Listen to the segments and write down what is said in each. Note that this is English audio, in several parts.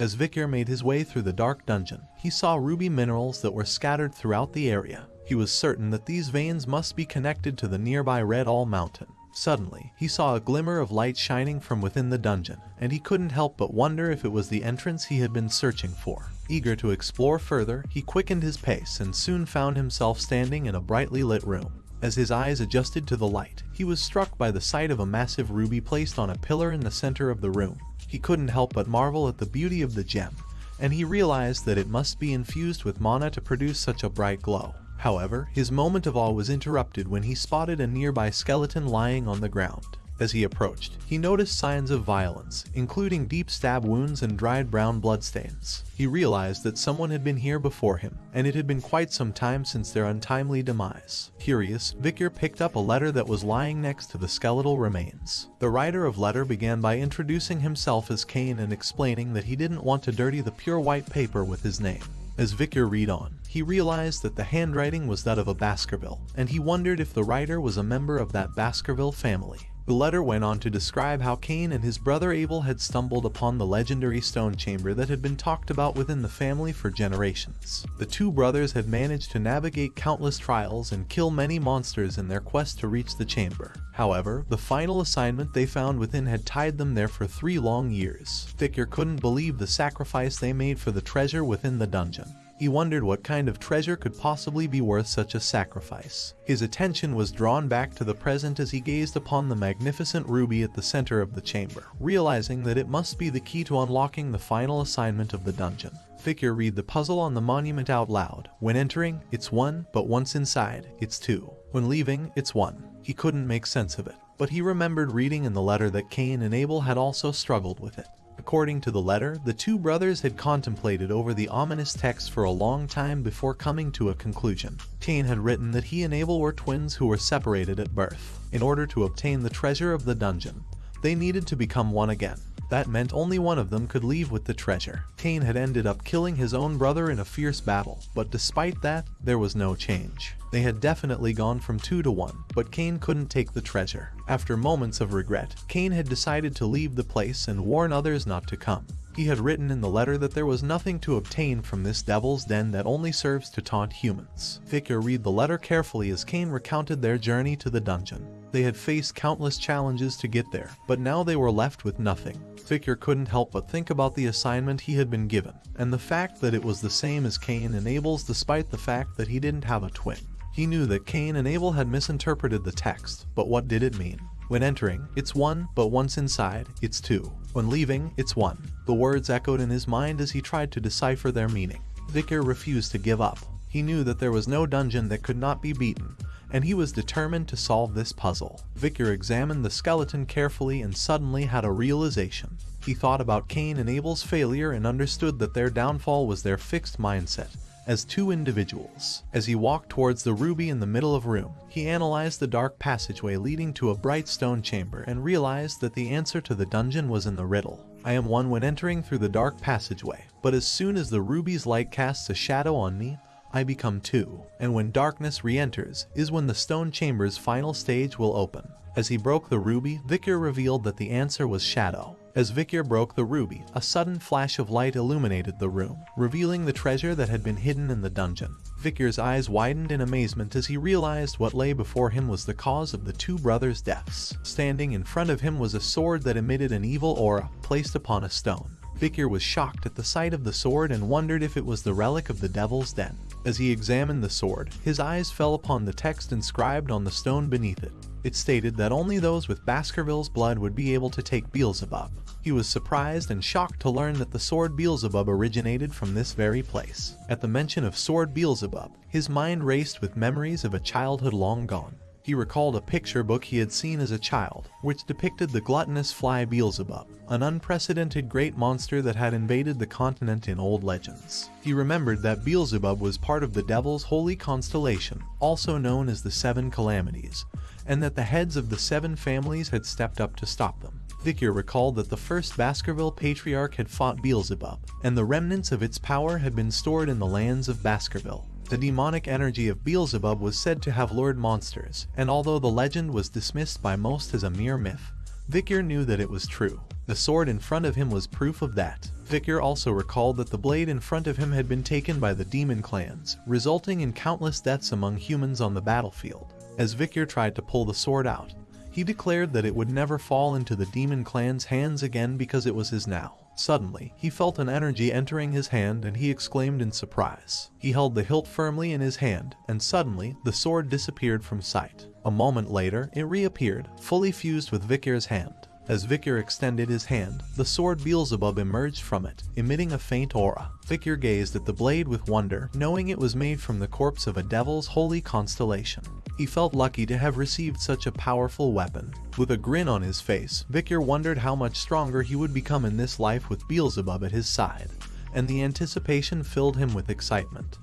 As Vikir made his way through the dark dungeon, he saw ruby minerals that were scattered throughout the area. He was certain that these veins must be connected to the nearby Red All Mountain. Suddenly, he saw a glimmer of light shining from within the dungeon, and he couldn't help but wonder if it was the entrance he had been searching for. Eager to explore further, he quickened his pace and soon found himself standing in a brightly lit room. As his eyes adjusted to the light, he was struck by the sight of a massive ruby placed on a pillar in the center of the room. He couldn't help but marvel at the beauty of the gem, and he realized that it must be infused with mana to produce such a bright glow. However, his moment of awe was interrupted when he spotted a nearby skeleton lying on the ground. As he approached, he noticed signs of violence, including deep stab wounds and dried brown bloodstains. He realized that someone had been here before him, and it had been quite some time since their untimely demise. Curious, Vikir picked up a letter that was lying next to the skeletal remains. The writer of letter began by introducing himself as Cain and explaining that he didn't want to dirty the pure white paper with his name. As Vikir read on, he realized that the handwriting was that of a Baskerville, and he wondered if the writer was a member of that Baskerville family. The letter went on to describe how Cain and his brother Abel had stumbled upon the legendary stone chamber that had been talked about within the family for generations. The two brothers had managed to navigate countless trials and kill many monsters in their quest to reach the chamber. However, the final assignment they found within had tied them there for three long years. Vikir couldn't believe the sacrifice they made for the treasure within the dungeon. He wondered what kind of treasure could possibly be worth such a sacrifice. His attention was drawn back to the present as he gazed upon the magnificent ruby at the center of the chamber, realizing that it must be the key to unlocking the final assignment of the dungeon. Vikir read the puzzle on the monument out loud. When entering, it's one, but once inside, it's two. When leaving, it's one. He couldn't make sense of it, but he remembered reading in the letter that Cain and Abel had also struggled with it. According to the letter, the two brothers had contemplated over the ominous text for a long time before coming to a conclusion. Cain had written that he and Abel were twins who were separated at birth. In order to obtain the treasure of the dungeon, they needed to become one again. That meant only one of them could leave with the treasure. Cain had ended up killing his own brother in a fierce battle, but despite that, there was no change. They had definitely gone from 2 to 1, but Cain couldn't take the treasure. After moments of regret, Cain had decided to leave the place and warn others not to come. He had written in the letter that there was nothing to obtain from this devil's den that only serves to taunt humans. Vikir read the letter carefully as Cain recounted their journey to the dungeon. They had faced countless challenges to get there, but now they were left with nothing. Vikir couldn't help but think about the assignment he had been given, and the fact that it was the same as Cain and Abel's despite the fact that he didn't have a twin. He knew that Cain and Abel had misinterpreted the text, but what did it mean? When entering, it's one, but once inside, it's two. When leaving, it's one. The words echoed in his mind as he tried to decipher their meaning. Vikir refused to give up. He knew that there was no dungeon that could not be beaten, and he was determined to solve this puzzle. Vikir examined the skeleton carefully and suddenly had a realization. He thought about Cain and Abel's failure and understood that their downfall was their fixed mindset as two individuals. As he walked towards the ruby in the middle of the room, he analyzed the dark passageway leading to a bright stone chamber and realized that the answer to the dungeon was in the riddle. I am one when entering through the dark passageway, but as soon as the ruby's light casts a shadow on me, I become two. And when darkness re-enters, is when the stone chamber's final stage will open. As he broke the ruby, Vikir revealed that the answer was shadow. As Vikir broke the ruby, a sudden flash of light illuminated the room, revealing the treasure that had been hidden in the dungeon. Vikir's eyes widened in amazement as he realized what lay before him was the cause of the two brothers' deaths. Standing in front of him was a sword that emitted an evil aura placed upon a stone. Vikir was shocked at the sight of the sword and wondered if it was the relic of the Devil's Den. As he examined the sword, his eyes fell upon the text inscribed on the stone beneath it. It stated that only those with Baskerville's blood would be able to take Beelzebub. He was surprised and shocked to learn that the sword Beelzebub originated from this very place. At the mention of sword Beelzebub, his mind raced with memories of a childhood long gone. He recalled a picture book he had seen as a child, which depicted the gluttonous fly Beelzebub, an unprecedented great monster that had invaded the continent in old legends. He remembered that Beelzebub was part of the devil's holy constellation, also known as the Seven Calamities, and that the heads of the seven families had stepped up to stop them. Vikir recalled that the first Baskerville patriarch had fought Beelzebub, and the remnants of its power had been stored in the lands of Baskerville. The demonic energy of Beelzebub was said to have lured monsters, and although the legend was dismissed by most as a mere myth, Vikir knew that it was true. The sword in front of him was proof of that. Vikir also recalled that the blade in front of him had been taken by the demon clans, resulting in countless deaths among humans on the battlefield. As Vikir tried to pull the sword out, he declared that it would never fall into the demon clan's hands again because it was his now. Suddenly, he felt an energy entering his hand and he exclaimed in surprise. He held the hilt firmly in his hand, and suddenly, the sword disappeared from sight. A moment later, it reappeared, fully fused with Vikir's hand. As Vikir extended his hand, the sword Beelzebub emerged from it, emitting a faint aura. Vikir gazed at the blade with wonder, knowing it was made from the corpse of a devil's holy constellation. He felt lucky to have received such a powerful weapon. With a grin on his face, Vikir wondered how much stronger he would become in this life with Beelzebub at his side, and the anticipation filled him with excitement.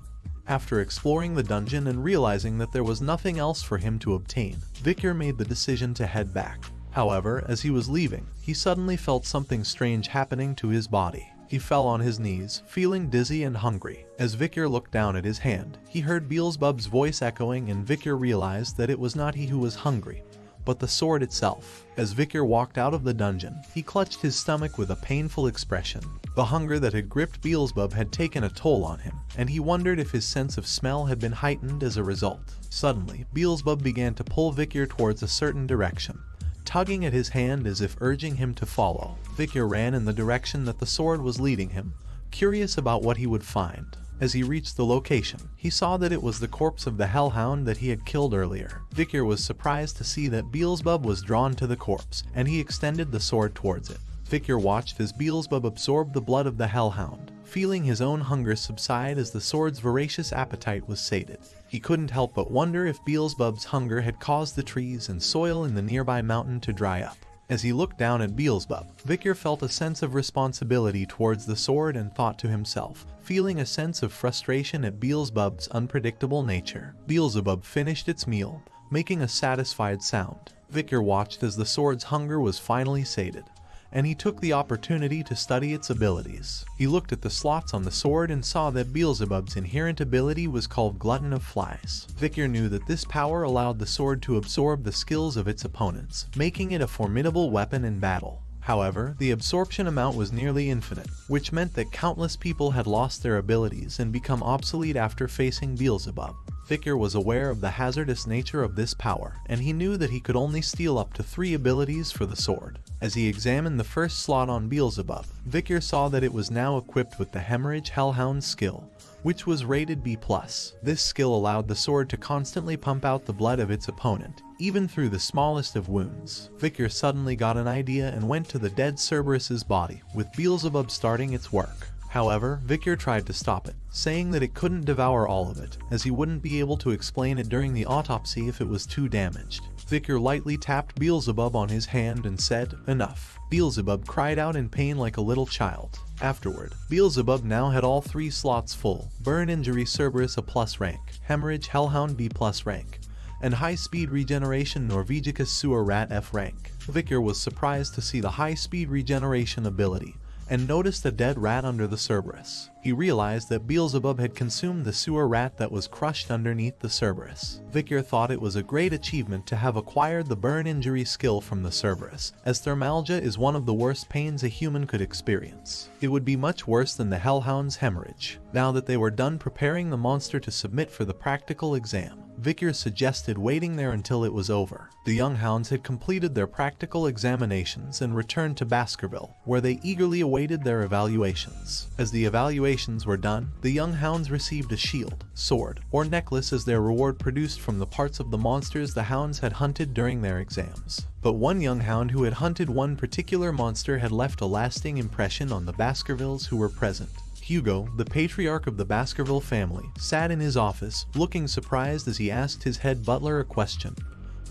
After exploring the dungeon and realizing that there was nothing else for him to obtain, Vikir made the decision to head back. However, as he was leaving, he suddenly felt something strange happening to his body. He fell on his knees, feeling dizzy and hungry. As Vikir looked down at his hand, he heard Beelzebub's voice echoing and Vikir realized that it was not he who was hungry, but the sword itself. As Vikir walked out of the dungeon, he clutched his stomach with a painful expression. The hunger that had gripped Beelzebub had taken a toll on him, and he wondered if his sense of smell had been heightened as a result. Suddenly, Beelzebub began to pull Vikir towards a certain direction tugging at his hand as if urging him to follow. Vikir ran in the direction that the sword was leading him, curious about what he would find. As he reached the location, he saw that it was the corpse of the hellhound that he had killed earlier. Vikir was surprised to see that Beelzebub was drawn to the corpse, and he extended the sword towards it. Vikir watched as Beelzebub absorbed the blood of the hellhound, feeling his own hunger subside as the sword's voracious appetite was sated. He couldn't help but wonder if Beelzebub's hunger had caused the trees and soil in the nearby mountain to dry up. As he looked down at Beelzebub, Vikir felt a sense of responsibility towards the sword and thought to himself, feeling a sense of frustration at Beelzebub's unpredictable nature. Beelzebub finished its meal, making a satisfied sound. Vikir watched as the sword's hunger was finally sated and he took the opportunity to study its abilities. He looked at the slots on the sword and saw that Beelzebub's inherent ability was called Glutton of Flies. Vikir knew that this power allowed the sword to absorb the skills of its opponents, making it a formidable weapon in battle. However, the absorption amount was nearly infinite, which meant that countless people had lost their abilities and become obsolete after facing Beelzebub. Vikir was aware of the hazardous nature of this power, and he knew that he could only steal up to three abilities for the sword. As he examined the first slot on Beelzebub, Vikir saw that it was now equipped with the Hemorrhage Hellhound skill, which was rated B+. This skill allowed the sword to constantly pump out the blood of its opponent, even through the smallest of wounds. Vikir suddenly got an idea and went to the dead Cerberus's body, with Beelzebub starting its work. However, Vikir tried to stop it, saying that it couldn't devour all of it, as he wouldn't be able to explain it during the autopsy if it was too damaged. Vikir lightly tapped Beelzebub on his hand and said, enough. Beelzebub cried out in pain like a little child. Afterward, Beelzebub now had all three slots full, Burn Injury Cerberus a plus rank, Hemorrhage Hellhound B plus rank, and High Speed Regeneration Norvegicus Sewer Rat F rank. Vikir was surprised to see the high speed regeneration ability, and noticed a dead rat under the Cerberus. He realized that Beelzebub had consumed the sewer rat that was crushed underneath the Cerberus. Vikir thought it was a great achievement to have acquired the burn injury skill from the Cerberus, as thermalgia is one of the worst pains a human could experience. It would be much worse than the Hellhound's hemorrhage. Now that they were done preparing the monster to submit for the practical exam, Vikir suggested waiting there until it was over. The young hounds had completed their practical examinations and returned to Baskerville, where they eagerly awaited their evaluations. As the evaluations were done, the young hounds received a shield, sword, or necklace as their reward produced from the parts of the monsters the hounds had hunted during their exams. But one young hound who had hunted one particular monster had left a lasting impression on the Baskervilles who were present. Hugo, the patriarch of the Baskerville family, sat in his office, looking surprised as he asked his head butler a question.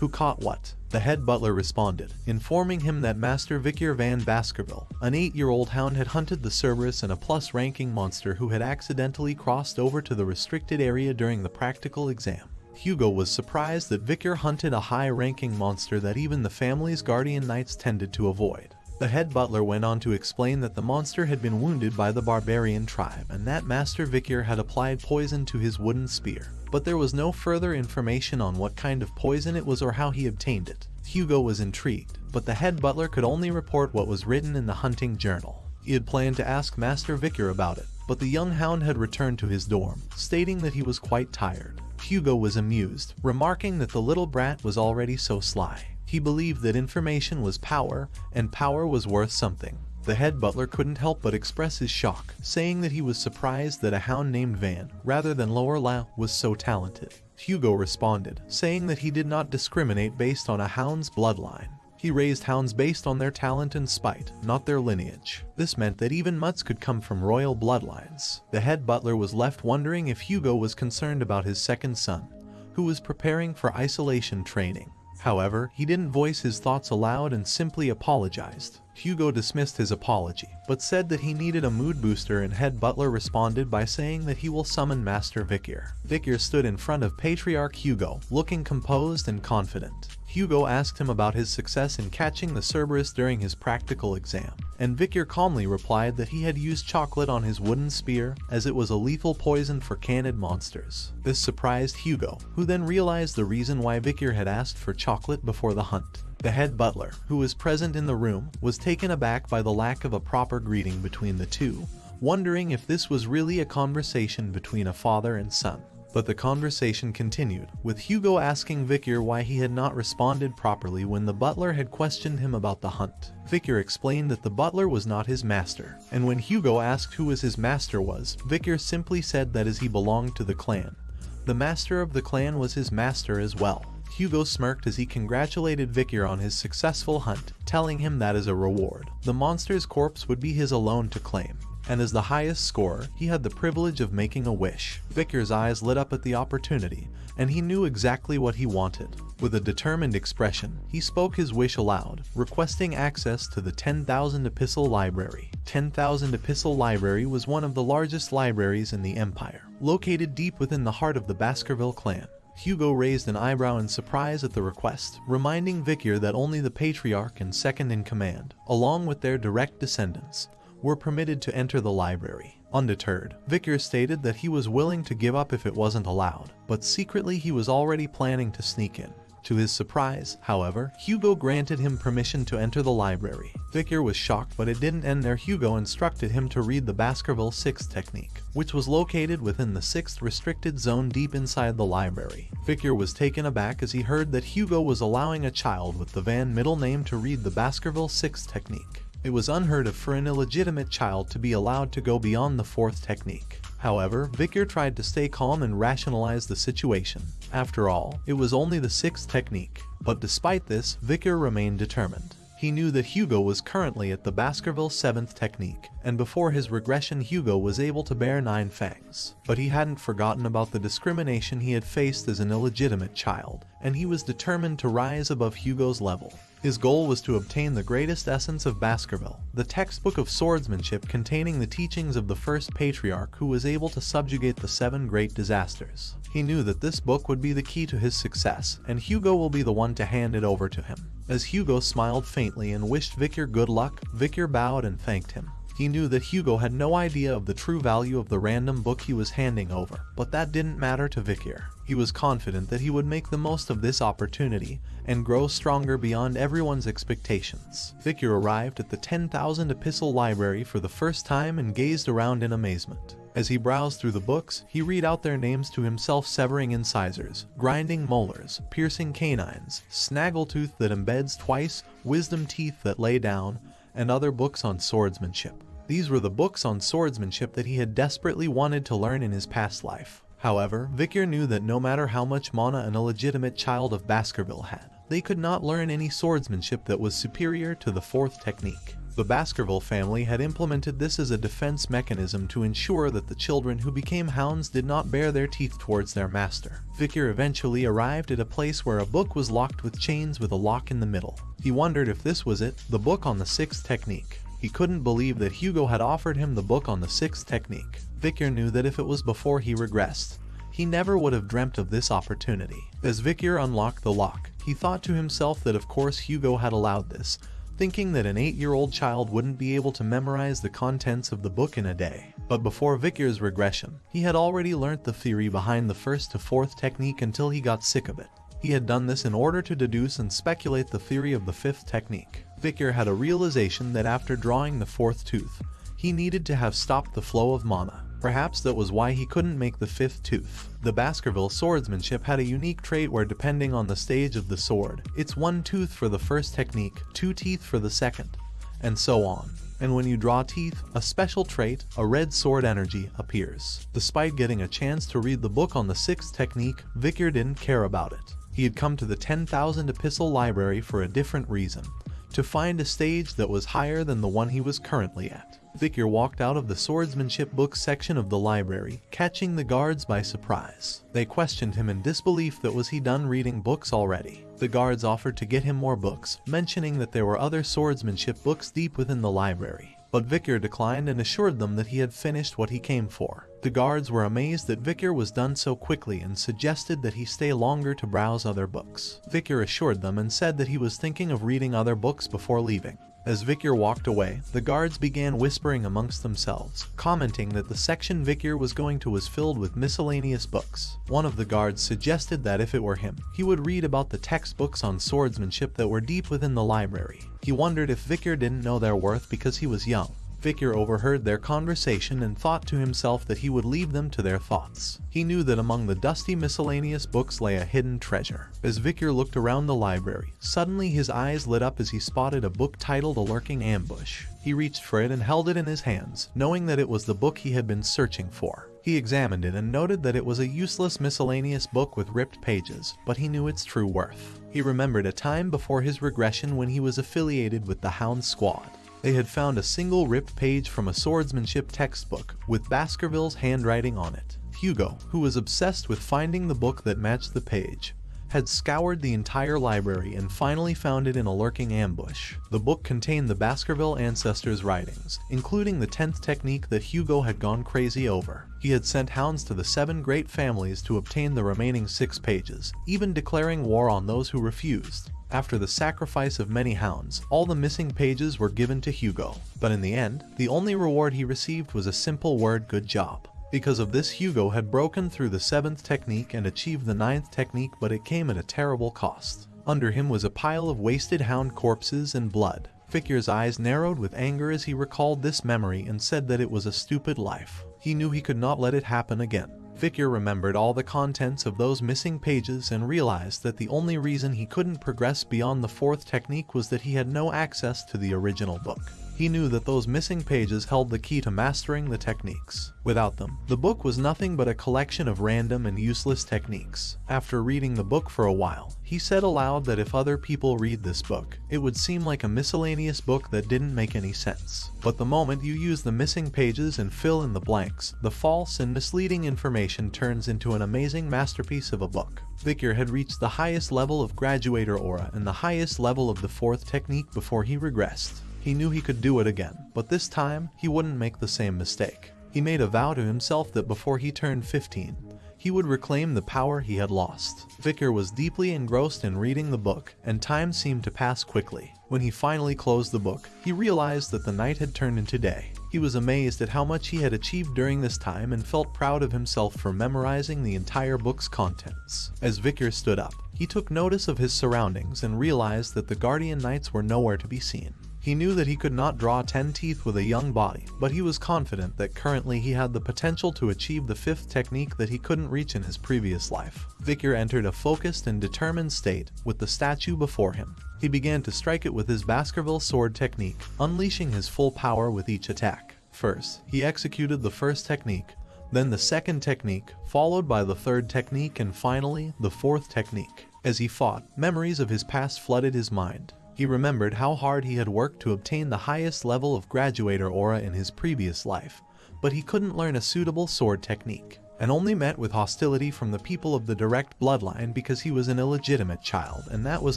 Who caught what? The head butler responded, informing him that Master Vikir van Baskerville, an eight-year-old hound had hunted the Cerberus and a plus-ranking monster who had accidentally crossed over to the restricted area during the practical exam. Hugo was surprised that Vikir hunted a high-ranking monster that even the family's guardian knights tended to avoid. The head butler went on to explain that the monster had been wounded by the barbarian tribe and that Master Vikir had applied poison to his wooden spear, but there was no further information on what kind of poison it was or how he obtained it. Hugo was intrigued, but the head butler could only report what was written in the hunting journal. He had planned to ask Master Vikir about it, but the young hound had returned to his dorm, stating that he was quite tired. Hugo was amused, remarking that the little brat was already so sly. He believed that information was power, and power was worth something. The head butler couldn't help but express his shock, saying that he was surprised that a hound named Van, rather than Lorelei, was so talented. Hugo responded, saying that he did not discriminate based on a hound's bloodline. He raised hounds based on their talent and spite, not their lineage. This meant that even mutts could come from royal bloodlines. The head butler was left wondering if Hugo was concerned about his second son, who was preparing for isolation training. However, he didn't voice his thoughts aloud and simply apologized. Hugo dismissed his apology, but said that he needed a mood booster and head butler responded by saying that he will summon Master Vikir. Vikir stood in front of Patriarch Hugo, looking composed and confident. Hugo asked him about his success in catching the Cerberus during his practical exam, and Vikir calmly replied that he had used chocolate on his wooden spear as it was a lethal poison for canid monsters. This surprised Hugo, who then realized the reason why Vikir had asked for chocolate before the hunt. The head butler, who was present in the room, was taken aback by the lack of a proper greeting between the two, wondering if this was really a conversation between a father and son. But the conversation continued, with Hugo asking Vikir why he had not responded properly when the butler had questioned him about the hunt. Vikir explained that the butler was not his master, and when Hugo asked who his master was, Vikir simply said that as he belonged to the clan. The master of the clan was his master as well. Hugo smirked as he congratulated Vikir on his successful hunt, telling him that as a reward, the monster's corpse would be his alone to claim and as the highest scorer, he had the privilege of making a wish. Vikir's eyes lit up at the opportunity, and he knew exactly what he wanted. With a determined expression, he spoke his wish aloud, requesting access to the 10,000 Epistle Library. 10,000 Epistle Library was one of the largest libraries in the Empire, located deep within the heart of the Baskerville clan. Hugo raised an eyebrow in surprise at the request, reminding Vikir that only the Patriarch and second in command, along with their direct descendants, were permitted to enter the library. Undeterred, Vickers stated that he was willing to give up if it wasn't allowed, but secretly he was already planning to sneak in. To his surprise, however, Hugo granted him permission to enter the library. Vikir was shocked but it didn't end there Hugo instructed him to read the Baskerville 6 technique, which was located within the 6th restricted zone deep inside the library. Vikir was taken aback as he heard that Hugo was allowing a child with the Van middle name to read the Baskerville 6 technique. It was unheard of for an illegitimate child to be allowed to go beyond the fourth technique. However, Vikir tried to stay calm and rationalize the situation. After all, it was only the sixth technique. But despite this, Vikir remained determined. He knew that Hugo was currently at the Baskerville 7th technique, and before his regression Hugo was able to bear nine fangs. But he hadn't forgotten about the discrimination he had faced as an illegitimate child, and he was determined to rise above Hugo's level. His goal was to obtain the greatest essence of Baskerville, the textbook of swordsmanship containing the teachings of the first patriarch who was able to subjugate the seven great disasters. He knew that this book would be the key to his success, and Hugo will be the one to hand it over to him. As Hugo smiled faintly and wished Vikir good luck, Vikir bowed and thanked him. He knew that Hugo had no idea of the true value of the random book he was handing over, but that didn't matter to Vikir. He was confident that he would make the most of this opportunity and grow stronger beyond everyone's expectations. Vikir arrived at the 10,000 Epistle Library for the first time and gazed around in amazement. As he browsed through the books, he read out their names to himself severing incisors, grinding molars, piercing canines, snaggletooth that embeds twice, wisdom teeth that lay down, and other books on swordsmanship. These were the books on swordsmanship that he had desperately wanted to learn in his past life. However, Vikir knew that no matter how much mana an illegitimate child of Baskerville had, they could not learn any swordsmanship that was superior to the fourth technique. The Baskerville family had implemented this as a defense mechanism to ensure that the children who became hounds did not bare their teeth towards their master. Vikir eventually arrived at a place where a book was locked with chains with a lock in the middle. He wondered if this was it, the book on the sixth technique. He couldn't believe that Hugo had offered him the book on the sixth technique. Vikir knew that if it was before he regressed, he never would have dreamt of this opportunity. As Vikir unlocked the lock, he thought to himself that of course Hugo had allowed this, thinking that an 8-year-old child wouldn't be able to memorize the contents of the book in a day. But before Vikir's regression, he had already learnt the theory behind the first to fourth technique until he got sick of it. He had done this in order to deduce and speculate the theory of the fifth technique. Vikir had a realization that after drawing the fourth tooth, he needed to have stopped the flow of mana. Perhaps that was why he couldn't make the fifth tooth. The Baskerville swordsmanship had a unique trait where depending on the stage of the sword, it's one tooth for the first technique, two teeth for the second, and so on. And when you draw teeth, a special trait, a red sword energy, appears. Despite getting a chance to read the book on the sixth technique, Vikir didn't care about it. He had come to the 10,000 epistle library for a different reason, to find a stage that was higher than the one he was currently at. Vikir walked out of the swordsmanship books section of the library, catching the guards by surprise. They questioned him in disbelief that was he done reading books already. The guards offered to get him more books, mentioning that there were other swordsmanship books deep within the library. But Vikir declined and assured them that he had finished what he came for. The guards were amazed that Vikir was done so quickly and suggested that he stay longer to browse other books. Vikir assured them and said that he was thinking of reading other books before leaving. As Vikir walked away, the guards began whispering amongst themselves, commenting that the section Vikir was going to was filled with miscellaneous books. One of the guards suggested that if it were him, he would read about the textbooks on swordsmanship that were deep within the library. He wondered if Vikir didn't know their worth because he was young. Vikir overheard their conversation and thought to himself that he would leave them to their thoughts. He knew that among the dusty miscellaneous books lay a hidden treasure. As Vikir looked around the library, suddenly his eyes lit up as he spotted a book titled A Lurking Ambush. He reached for it and held it in his hands, knowing that it was the book he had been searching for. He examined it and noted that it was a useless miscellaneous book with ripped pages, but he knew its true worth. He remembered a time before his regression when he was affiliated with the Hound Squad. They had found a single ripped page from a swordsmanship textbook with Baskerville's handwriting on it. Hugo, who was obsessed with finding the book that matched the page, had scoured the entire library and finally found it in a lurking ambush. The book contained the Baskerville ancestors' writings, including the 10th technique that Hugo had gone crazy over. He had sent hounds to the seven great families to obtain the remaining six pages, even declaring war on those who refused. After the sacrifice of many hounds, all the missing pages were given to Hugo, but in the end, the only reward he received was a simple word good job. Because of this Hugo had broken through the seventh technique and achieved the ninth technique but it came at a terrible cost. Under him was a pile of wasted hound corpses and blood. Vikir's eyes narrowed with anger as he recalled this memory and said that it was a stupid life. He knew he could not let it happen again. Vikir remembered all the contents of those missing pages and realized that the only reason he couldn't progress beyond the fourth technique was that he had no access to the original book. He knew that those missing pages held the key to mastering the techniques. Without them, the book was nothing but a collection of random and useless techniques. After reading the book for a while, he said aloud that if other people read this book, it would seem like a miscellaneous book that didn't make any sense. But the moment you use the missing pages and fill in the blanks, the false and misleading information turns into an amazing masterpiece of a book. Vikir had reached the highest level of graduator aura and the highest level of the fourth technique before he regressed. He knew he could do it again, but this time he wouldn't make the same mistake. He made a vow to himself that before he turned 15, he would reclaim the power he had lost. Vikir was deeply engrossed in reading the book, and time seemed to pass quickly. When he finally closed the book, he realized that the night had turned into day. He was amazed at how much he had achieved during this time and felt proud of himself for memorizing the entire book's contents. As Vikir stood up, he took notice of his surroundings and realized that the Guardian Knights were nowhere to be seen. He knew that he could not draw 10 teeth with a young body, but he was confident that currently he had the potential to achieve the fifth technique that he couldn't reach in his previous life. Vikir entered a focused and determined state with the statue before him. He began to strike it with his Baskerville sword technique, unleashing his full power with each attack. First, he executed the first technique, then the second technique, followed by the third technique and finally, the fourth technique. As he fought, memories of his past flooded his mind. He remembered how hard he had worked to obtain the highest level of graduator aura in his previous life, but he couldn't learn a suitable sword technique, and only met with hostility from the people of the direct bloodline because he was an illegitimate child, and that was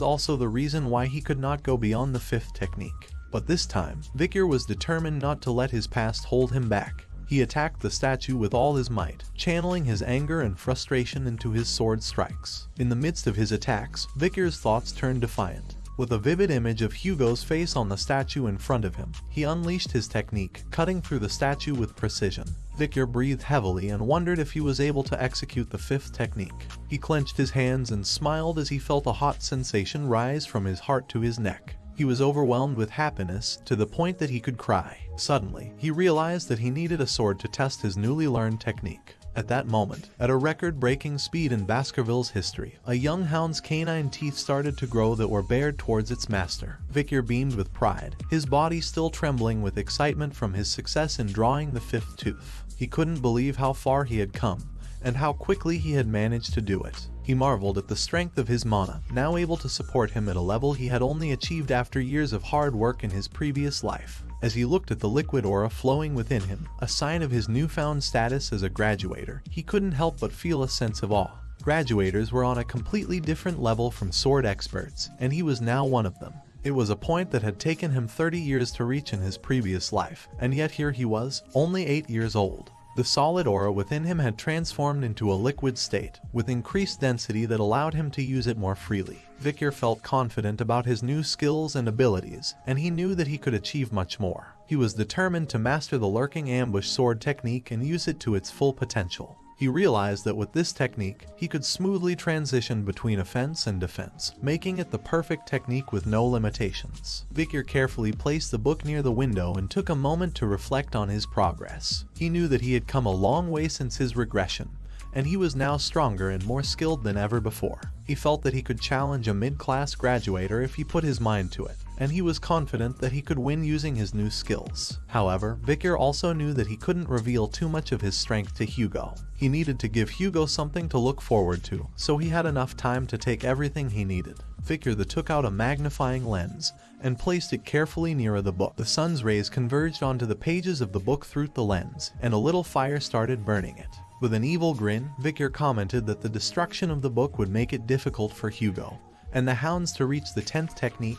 also the reason why he could not go beyond the fifth technique. But this time, Vikir was determined not to let his past hold him back. He attacked the statue with all his might, channeling his anger and frustration into his sword strikes. In the midst of his attacks, Vikir's thoughts turned defiant. With a vivid image of Hugo's face on the statue in front of him, he unleashed his technique, cutting through the statue with precision. Vikir breathed heavily and wondered if he was able to execute the fifth technique. He clenched his hands and smiled as he felt a hot sensation rise from his heart to his neck. He was overwhelmed with happiness to the point that he could cry. Suddenly, he realized that he needed a sword to test his newly learned technique. At that moment, at a record-breaking speed in Baskerville's history, a young hound's canine teeth started to grow that were bared towards its master. Vikir beamed with pride, his body still trembling with excitement from his success in drawing the fifth tooth. He couldn't believe how far he had come, and how quickly he had managed to do it. He marveled at the strength of his mana, now able to support him at a level he had only achieved after years of hard work in his previous life. As he looked at the liquid aura flowing within him, a sign of his newfound status as a graduator, he couldn't help but feel a sense of awe. Graduators were on a completely different level from sword experts, and he was now one of them. It was a point that had taken him 30 years to reach in his previous life, and yet here he was, only 8 years old. The solid aura within him had transformed into a liquid state, with increased density that allowed him to use it more freely. Vikir felt confident about his new skills and abilities, and he knew that he could achieve much more. He was determined to master the lurking ambush sword technique and use it to its full potential. He realized that with this technique, he could smoothly transition between offense and defense, making it the perfect technique with no limitations. Vikir carefully placed the book near the window and took a moment to reflect on his progress. He knew that he had come a long way since his regression, and he was now stronger and more skilled than ever before. He felt that he could challenge a mid-class graduator if he put his mind to it, and he was confident that he could win using his new skills. However, Vikir also knew that he couldn't reveal too much of his strength to Hugo. He needed to give Hugo something to look forward to, so he had enough time to take everything he needed. Vikir the took out a magnifying lens and placed it carefully near the book. The sun's rays converged onto the pages of the book through the lens, and a little fire started burning it. With an evil grin, Vikir commented that the destruction of the book would make it difficult for Hugo and the hounds to reach the 10th technique,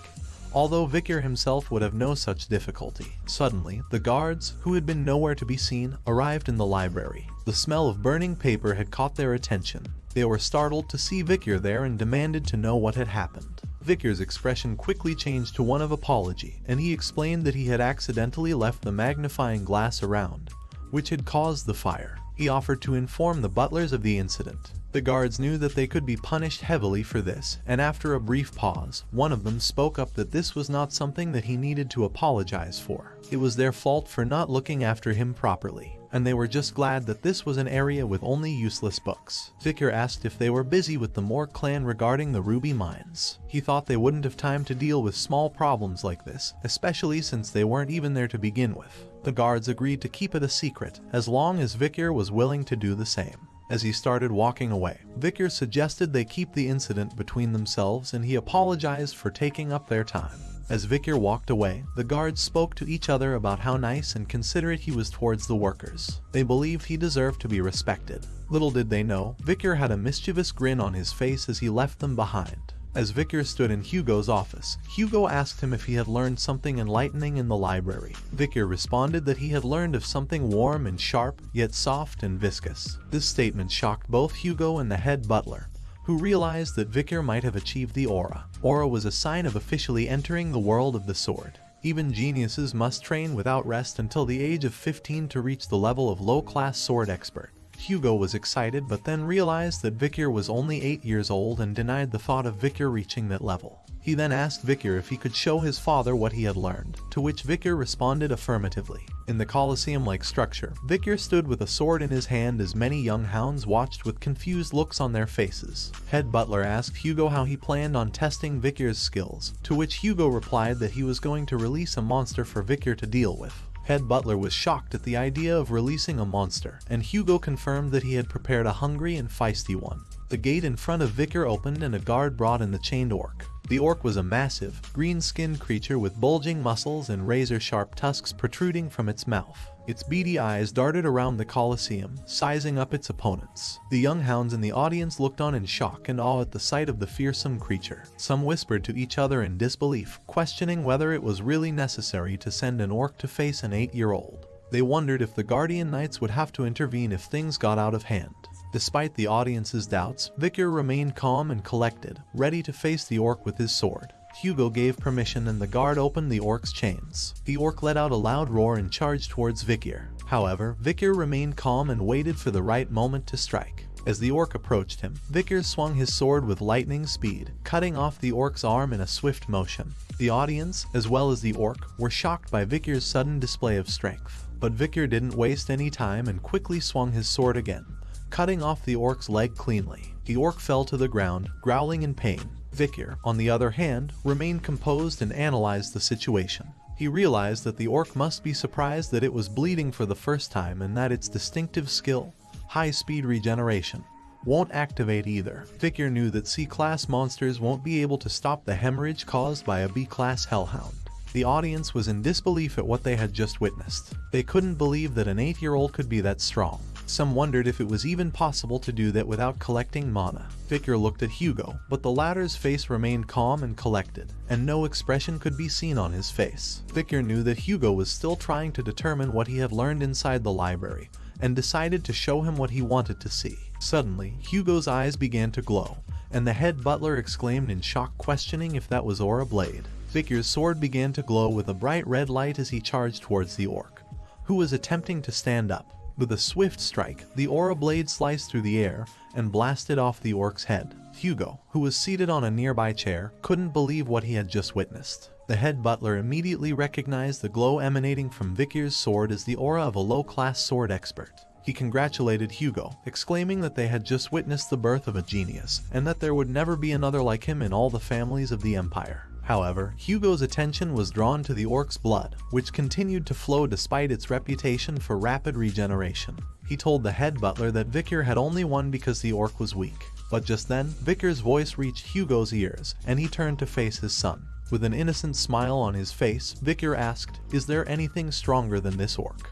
although Vikir himself would have no such difficulty. Suddenly, the guards, who had been nowhere to be seen, arrived in the library. The smell of burning paper had caught their attention. They were startled to see Vikir there and demanded to know what had happened. Vikir's expression quickly changed to one of apology, and he explained that he had accidentally left the magnifying glass around, which had caused the fire. He offered to inform the butlers of the incident. The guards knew that they could be punished heavily for this, and after a brief pause, one of them spoke up that this was not something that he needed to apologize for. It was their fault for not looking after him properly, and they were just glad that this was an area with only useless books. Vikir asked if they were busy with the Moore clan regarding the ruby mines. He thought they wouldn't have time to deal with small problems like this, especially since they weren't even there to begin with. The guards agreed to keep it a secret, as long as Vikir was willing to do the same. As he started walking away, Vikir suggested they keep the incident between themselves and he apologized for taking up their time. As Vikir walked away, the guards spoke to each other about how nice and considerate he was towards the workers. They believed he deserved to be respected. Little did they know, Vikir had a mischievous grin on his face as he left them behind. As Vikir stood in Hugo's office, Hugo asked him if he had learned something enlightening in the library. Vikir responded that he had learned of something warm and sharp, yet soft and viscous. This statement shocked both Hugo and the head butler, who realized that Vikir might have achieved the aura. Aura was a sign of officially entering the world of the sword. Even geniuses must train without rest until the age of 15 to reach the level of low-class sword expert. Hugo was excited but then realized that Vikir was only 8 years old and denied the thought of Vikir reaching that level. He then asked Vikir if he could show his father what he had learned, to which Vikir responded affirmatively. In the Colosseum-like structure, Vikir stood with a sword in his hand as many young hounds watched with confused looks on their faces. Head Butler asked Hugo how he planned on testing Vikir's skills, to which Hugo replied that he was going to release a monster for Vikir to deal with. Head Butler was shocked at the idea of releasing a monster, and Hugo confirmed that he had prepared a hungry and feisty one. The gate in front of Vikir opened and a guard brought in the chained orc. The orc was a massive, green-skinned creature with bulging muscles and razor-sharp tusks protruding from its mouth. Its beady eyes darted around the Colosseum, sizing up its opponents. The young hounds in the audience looked on in shock and awe at the sight of the fearsome creature. Some whispered to each other in disbelief, questioning whether it was really necessary to send an orc to face an eight-year-old. They wondered if the Guardian Knights would have to intervene if things got out of hand. Despite the audience's doubts, Vikir remained calm and collected, ready to face the orc with his sword. Hugo gave permission and the guard opened the orc's chains. The orc let out a loud roar and charged towards Vikir. However, Vikir remained calm and waited for the right moment to strike. As the orc approached him, Vikir swung his sword with lightning speed, cutting off the orc's arm in a swift motion. The audience, as well as the orc, were shocked by Vikir's sudden display of strength. But Vikir didn't waste any time and quickly swung his sword again, cutting off the orc's leg cleanly. The orc fell to the ground, growling in pain. Vikir, on the other hand, remained composed and analyzed the situation. He realized that the orc must be surprised that it was bleeding for the first time and that its distinctive skill, high-speed regeneration, won't activate either. Vikir knew that C-class monsters won't be able to stop the hemorrhage caused by a B-class hellhound. The audience was in disbelief at what they had just witnessed. They couldn't believe that an 8-year-old could be that strong. Some wondered if it was even possible to do that without collecting mana. Vikir looked at Hugo, but the latter's face remained calm and collected, and no expression could be seen on his face. Vikir knew that Hugo was still trying to determine what he had learned inside the library, and decided to show him what he wanted to see. Suddenly, Hugo's eyes began to glow, and the head butler exclaimed in shock questioning if that was Aura Blade. Vikir's sword began to glow with a bright red light as he charged towards the orc, who was attempting to stand up. With a swift strike, the aura blade sliced through the air and blasted off the orc's head. Hugo, who was seated on a nearby chair, couldn't believe what he had just witnessed. The head butler immediately recognized the glow emanating from Vikir's sword as the aura of a low-class sword expert. He congratulated Hugo, exclaiming that they had just witnessed the birth of a genius, and that there would never be another like him in all the families of the Empire. However, Hugo's attention was drawn to the orc's blood, which continued to flow despite its reputation for rapid regeneration. He told the head butler that Vikir had only won because the orc was weak. But just then, Vikir's voice reached Hugo's ears, and he turned to face his son. With an innocent smile on his face, Vikir asked, Is there anything stronger than this orc?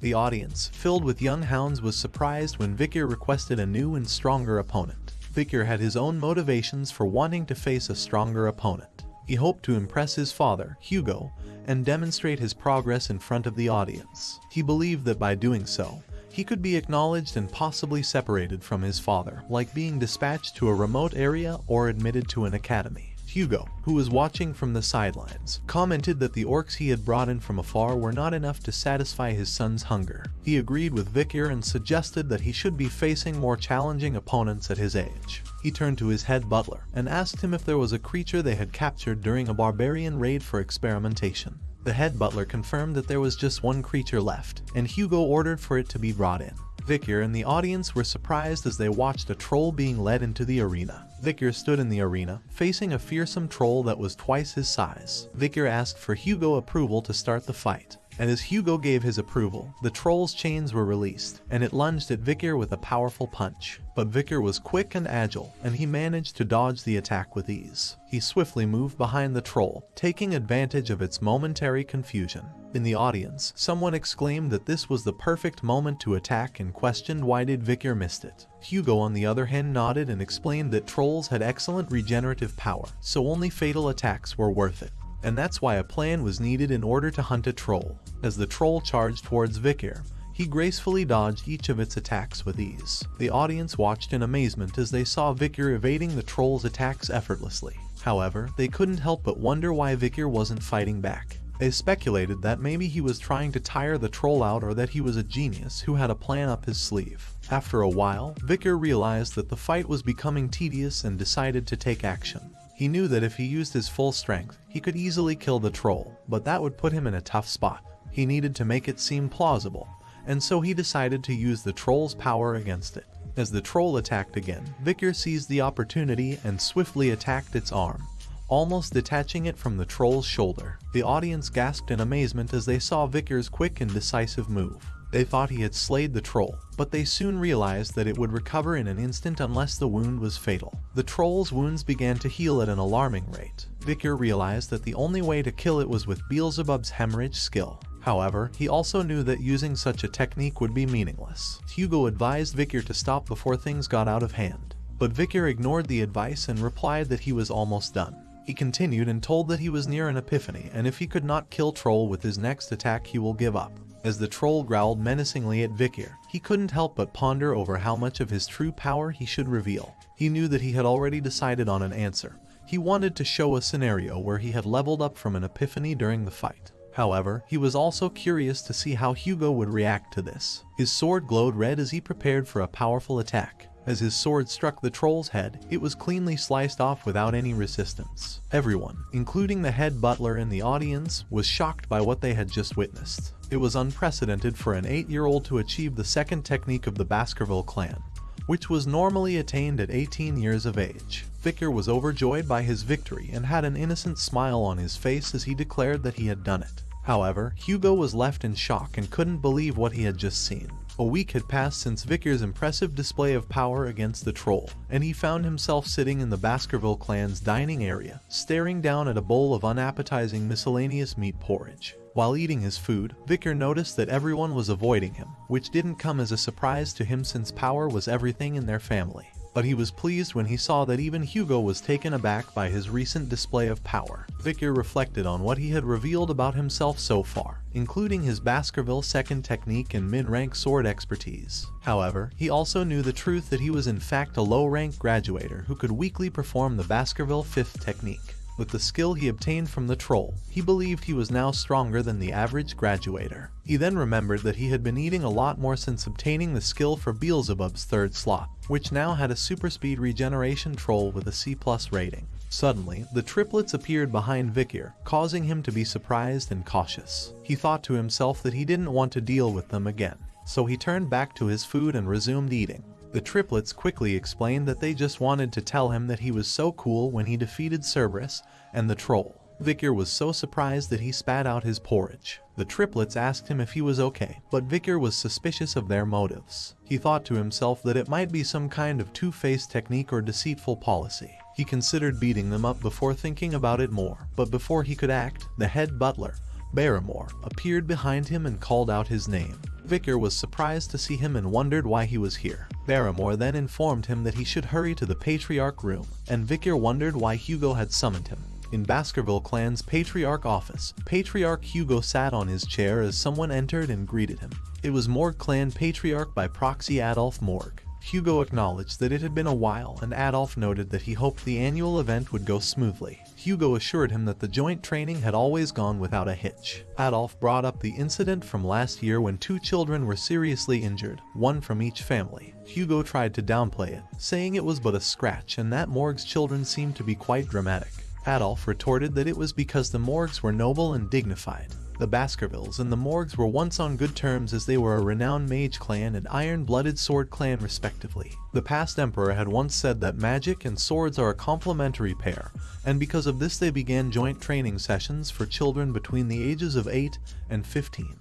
The audience, filled with young hounds, was surprised when Vikir requested a new and stronger opponent. Vikir had his own motivations for wanting to face a stronger opponent. He hoped to impress his father, Hugo, and demonstrate his progress in front of the audience. He believed that by doing so, he could be acknowledged and possibly separated from his father, like being dispatched to a remote area or admitted to an academy. Hugo, who was watching from the sidelines, commented that the orcs he had brought in from afar were not enough to satisfy his son's hunger. He agreed with Vikir and suggested that he should be facing more challenging opponents at his age. He turned to his head butler and asked him if there was a creature they had captured during a barbarian raid for experimentation. The head butler confirmed that there was just one creature left, and Hugo ordered for it to be brought in. Vikir and the audience were surprised as they watched a troll being led into the arena. Vikir stood in the arena, facing a fearsome troll that was twice his size. Vikir asked for Hugo approval to start the fight and as Hugo gave his approval, the troll's chains were released, and it lunged at Vikir with a powerful punch. But Vikir was quick and agile, and he managed to dodge the attack with ease. He swiftly moved behind the troll, taking advantage of its momentary confusion. In the audience, someone exclaimed that this was the perfect moment to attack and questioned why did Vikir missed it. Hugo on the other hand nodded and explained that trolls had excellent regenerative power, so only fatal attacks were worth it and that's why a plan was needed in order to hunt a troll. As the troll charged towards Vikir, he gracefully dodged each of its attacks with ease. The audience watched in amazement as they saw Vikir evading the troll's attacks effortlessly. However, they couldn't help but wonder why Vikir wasn't fighting back. They speculated that maybe he was trying to tire the troll out or that he was a genius who had a plan up his sleeve. After a while, Vikir realized that the fight was becoming tedious and decided to take action. He knew that if he used his full strength, he could easily kill the troll, but that would put him in a tough spot. He needed to make it seem plausible, and so he decided to use the troll's power against it. As the troll attacked again, Vikir seized the opportunity and swiftly attacked its arm, almost detaching it from the troll's shoulder. The audience gasped in amazement as they saw Vikir's quick and decisive move. They thought he had slayed the troll, but they soon realized that it would recover in an instant unless the wound was fatal. The troll's wounds began to heal at an alarming rate. Vikir realized that the only way to kill it was with Beelzebub's hemorrhage skill. However, he also knew that using such a technique would be meaningless. Hugo advised Vikir to stop before things got out of hand. But Vikir ignored the advice and replied that he was almost done. He continued and told that he was near an epiphany and if he could not kill Troll with his next attack he will give up. As the troll growled menacingly at Vikir, he couldn't help but ponder over how much of his true power he should reveal. He knew that he had already decided on an answer, He wanted to show a scenario where he had leveled up from an epiphany during the fight. However, he was also curious to see how Hugo would react to this. His sword glowed red as he prepared for a powerful attack. As his sword struck the troll's head, it was cleanly sliced off without any resistance. Everyone, including the head butler and the audience, was shocked by what they had just witnessed. It was unprecedented for an 8-year-old to achieve the second technique of the Baskerville clan, which was normally attained at 18 years of age. Vikir was overjoyed by his victory and had an innocent smile on his face as he declared that he had done it. However, Hugo was left in shock and couldn't believe what he had just seen. A week had passed since Vikir's impressive display of power against the troll, and he found himself sitting in the Baskerville clan's dining area, staring down at a bowl of unappetizing miscellaneous meat porridge. While eating his food, Vikir noticed that everyone was avoiding him, which didn't come as a surprise to him since power was everything in their family but he was pleased when he saw that even Hugo was taken aback by his recent display of power. Vikir reflected on what he had revealed about himself so far, including his Baskerville second technique and mid-rank sword expertise. However, he also knew the truth that he was in fact a low-rank graduator who could weakly perform the Baskerville fifth technique. With the skill he obtained from the troll, he believed he was now stronger than the average graduator. He then remembered that he had been eating a lot more since obtaining the skill for Beelzebub's third slot, which now had a super speed regeneration troll with a C plus rating. Suddenly, the triplets appeared behind Vikir, causing him to be surprised and cautious. He thought to himself that he didn't want to deal with them again, so he turned back to his food and resumed eating. The triplets quickly explained that they just wanted to tell him that he was so cool when he defeated Cerberus and the troll. Vikir was so surprised that he spat out his porridge. The triplets asked him if he was okay, but Vikir was suspicious of their motives. He thought to himself that it might be some kind of two-faced technique or deceitful policy. He considered beating them up before thinking about it more, but before he could act, the head butler, Barrymore, appeared behind him and called out his name. Vikir was surprised to see him and wondered why he was here. Barrymore then informed him that he should hurry to the Patriarch room, and Vikir wondered why Hugo had summoned him. In Baskerville Clan's Patriarch office, Patriarch Hugo sat on his chair as someone entered and greeted him. It was Morg Clan Patriarch by proxy Adolf Morg. Hugo acknowledged that it had been a while and Adolf noted that he hoped the annual event would go smoothly. Hugo assured him that the joint training had always gone without a hitch. Adolf brought up the incident from last year when two children were seriously injured, one from each family. Hugo tried to downplay it, saying it was but a scratch and that Morg's children seemed to be quite dramatic. Adolf retorted that it was because the Morgs were noble and dignified, the Baskervilles and the Morgs were once on good terms as they were a renowned mage clan and iron-blooded sword clan respectively. The past emperor had once said that magic and swords are a complementary pair, and because of this they began joint training sessions for children between the ages of 8 and 15,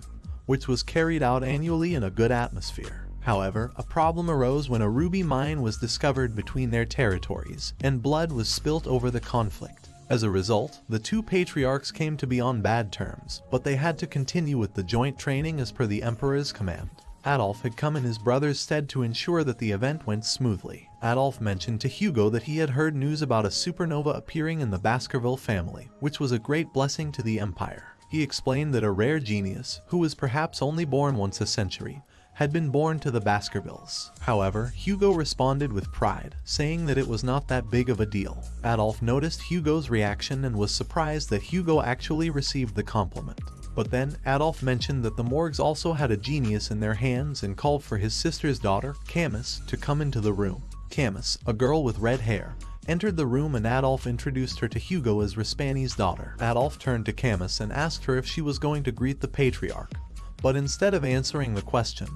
which was carried out annually in a good atmosphere. However, a problem arose when a ruby mine was discovered between their territories, and blood was spilt over the conflict. As a result, the two patriarchs came to be on bad terms, but they had to continue with the joint training as per the Emperor's command. Adolf had come in his brother's stead to ensure that the event went smoothly. Adolf mentioned to Hugo that he had heard news about a supernova appearing in the Baskerville family, which was a great blessing to the Empire. He explained that a rare genius, who was perhaps only born once a century, had been born to the Baskervilles. However, Hugo responded with pride, saying that it was not that big of a deal. Adolf noticed Hugo's reaction and was surprised that Hugo actually received the compliment. But then, Adolf mentioned that the Morgs also had a genius in their hands and called for his sister's daughter, Camus, to come into the room. Camus, a girl with red hair, entered the room and Adolf introduced her to Hugo as Rispani's daughter. Adolf turned to Camus and asked her if she was going to greet the patriarch. But instead of answering the question,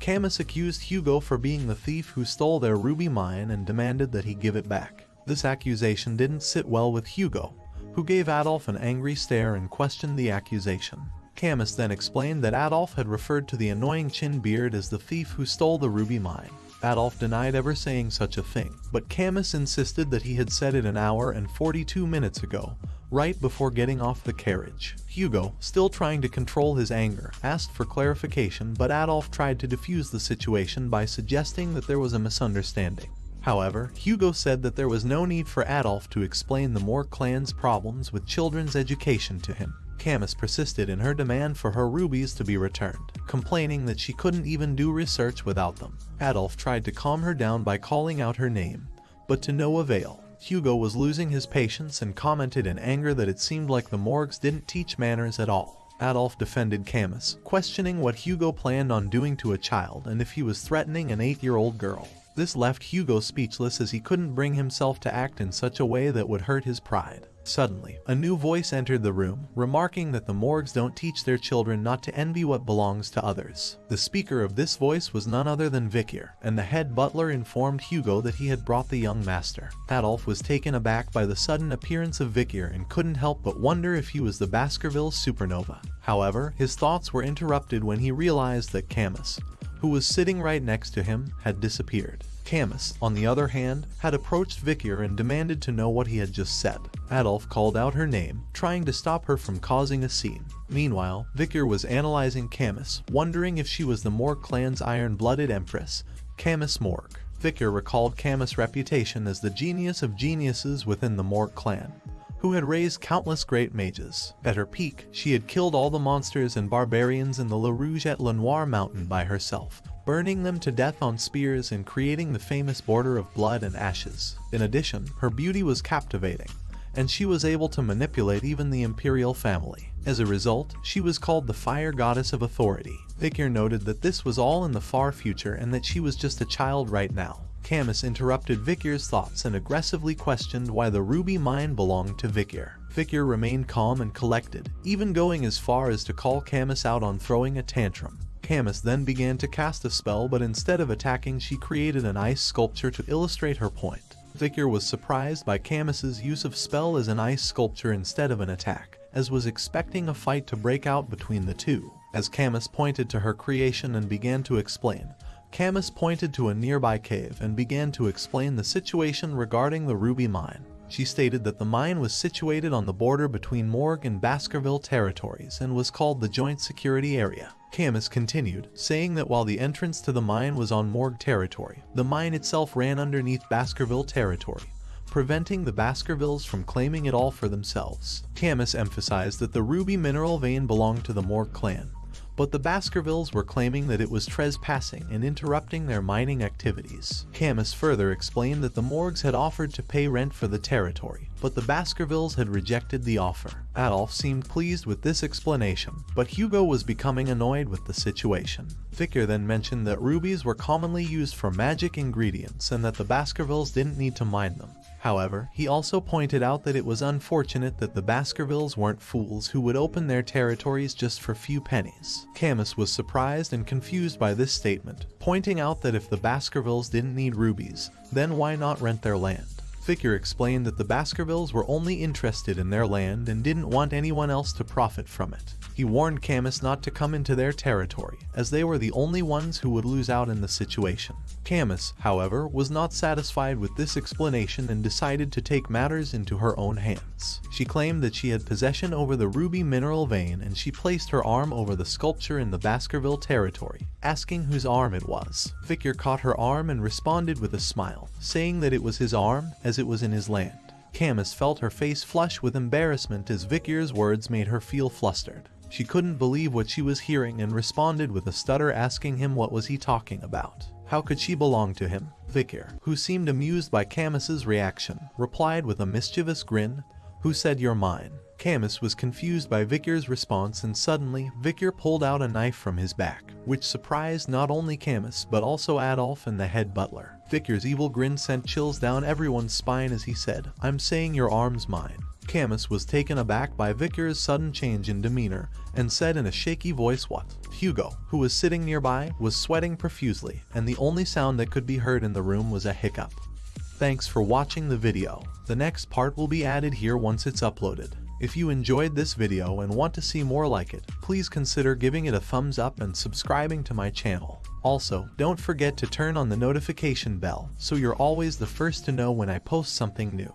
Camus accused Hugo for being the thief who stole their ruby mine and demanded that he give it back. This accusation didn't sit well with Hugo, who gave Adolf an angry stare and questioned the accusation. Camus then explained that Adolf had referred to the annoying chin beard as the thief who stole the ruby mine. Adolf denied ever saying such a thing, but Camus insisted that he had said it an hour and 42 minutes ago, right before getting off the carriage. Hugo, still trying to control his anger, asked for clarification but Adolf tried to defuse the situation by suggesting that there was a misunderstanding. However, Hugo said that there was no need for Adolf to explain the Morg clan's problems with children's education to him. Camus persisted in her demand for her rubies to be returned, complaining that she couldn't even do research without them. Adolf tried to calm her down by calling out her name, but to no avail. Hugo was losing his patience and commented in anger that it seemed like the Morgs didn't teach manners at all. Adolf defended Camus, questioning what Hugo planned on doing to a child and if he was threatening an 8-year-old girl. This left Hugo speechless as he couldn't bring himself to act in such a way that would hurt his pride. Suddenly, a new voice entered the room, remarking that the Morgs don't teach their children not to envy what belongs to others. The speaker of this voice was none other than Vikir, and the head butler informed Hugo that he had brought the young master. Adolf was taken aback by the sudden appearance of Vikir and couldn't help but wonder if he was the Baskerville supernova. However, his thoughts were interrupted when he realized that Camus, who was sitting right next to him, had disappeared. Camus, on the other hand, had approached Vikir and demanded to know what he had just said. Adolf called out her name, trying to stop her from causing a scene. Meanwhile, Vikir was analyzing Camus, wondering if she was the Morg clan's iron-blooded empress, Camus Morg. Vikir recalled Camus' reputation as the genius of geniuses within the Morg clan, who had raised countless great mages. At her peak, she had killed all the monsters and barbarians in the Le Rouge et Le Noir mountain by herself, burning them to death on spears and creating the famous border of blood and ashes. In addition, her beauty was captivating, and she was able to manipulate even the imperial family. As a result, she was called the fire goddess of authority. Vikir noted that this was all in the far future and that she was just a child right now. Camus interrupted Vikir's thoughts and aggressively questioned why the ruby mine belonged to Vikir. Vikir remained calm and collected, even going as far as to call Camus out on throwing a tantrum. Camus then began to cast a spell but instead of attacking she created an ice sculpture to illustrate her point. Vikir was surprised by Camus's use of spell as an ice sculpture instead of an attack, as was expecting a fight to break out between the two. As Camus pointed to her creation and began to explain, Camus pointed to a nearby cave and began to explain the situation regarding the ruby mine. She stated that the mine was situated on the border between Morg and Baskerville territories and was called the Joint Security Area. Camus continued, saying that while the entrance to the mine was on Morg territory, the mine itself ran underneath Baskerville territory, preventing the Baskervilles from claiming it all for themselves. Camus emphasized that the ruby mineral vein belonged to the Morg clan, but the Baskervilles were claiming that it was trespassing and interrupting their mining activities. Camus further explained that the Morgs had offered to pay rent for the territory, but the Baskervilles had rejected the offer. Adolf seemed pleased with this explanation, but Hugo was becoming annoyed with the situation. Vikir then mentioned that rubies were commonly used for magic ingredients and that the Baskervilles didn't need to mine them. However, he also pointed out that it was unfortunate that the Baskervilles weren't fools who would open their territories just for few pennies. Camus was surprised and confused by this statement, pointing out that if the Baskervilles didn't need rubies, then why not rent their land? Vikir explained that the Baskervilles were only interested in their land and didn't want anyone else to profit from it. He warned Camus not to come into their territory, as they were the only ones who would lose out in the situation. Camus, however, was not satisfied with this explanation and decided to take matters into her own hands. She claimed that she had possession over the ruby mineral vein and she placed her arm over the sculpture in the Baskerville territory, asking whose arm it was. Vikir caught her arm and responded with a smile, saying that it was his arm as it was in his land. Camus felt her face flush with embarrassment as Vikir's words made her feel flustered. She couldn't believe what she was hearing and responded with a stutter asking him what was he talking about. How could she belong to him? Vikir, who seemed amused by Camus's reaction, replied with a mischievous grin, Who said you're mine? Camus was confused by Vikir's response and suddenly, Vikir pulled out a knife from his back, which surprised not only Camus but also Adolf and the head butler. Vikir's evil grin sent chills down everyone's spine as he said, I'm saying your arm's mine. Camus was taken aback by Vikir's sudden change in demeanor and said in a shaky voice what? Hugo, who was sitting nearby, was sweating profusely and the only sound that could be heard in the room was a hiccup. Thanks for watching the video. The next part will be added here once it's uploaded. If you enjoyed this video and want to see more like it, please consider giving it a thumbs up and subscribing to my channel. Also, don't forget to turn on the notification bell so you're always the first to know when I post something new.